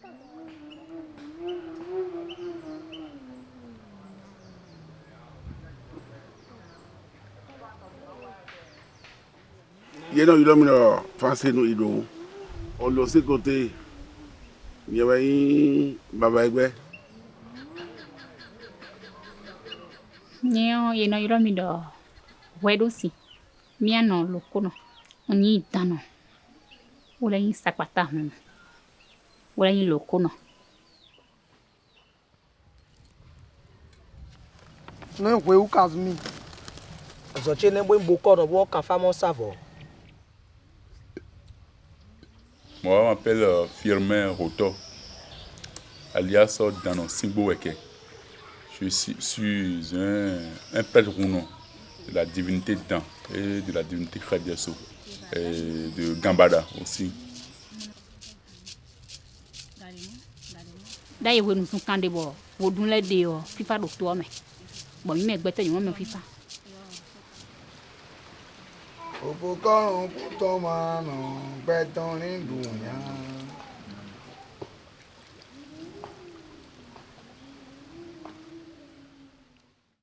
yẹn náà yìí lọ́mìnira fáṣẹ́ inú ìlú ọ̀lọ́ síkòtè yẹ̀wẹ̀ yín bàbá ẹgbẹ́. nyɛo yeno yiro mi dɔ wɛdo si mianɔ lokonɔ onyi danɔ wole yin sakpata hɔn. Voilà hilo kuna ne hwe u ka mi zo le ne Je mbo ko no bo ka fa mo savo Je m'appelle euh, Firmin Roto alias euh, Dano Simboweke je suis, un, un pèlerin de la divinité Dan et de la divinité Khadiasso et de Gambada aussi. da ye wenu sun kan de bɔ wo dun lɛ de yɔ fifa do toɔ mɛ bɔn mi mɛ gbɛtɛ ɲɔgɔn mɛ fifa. òpó kọ́run kú tọ́ máa nà gbẹ́tọ́ ní dùn yàn.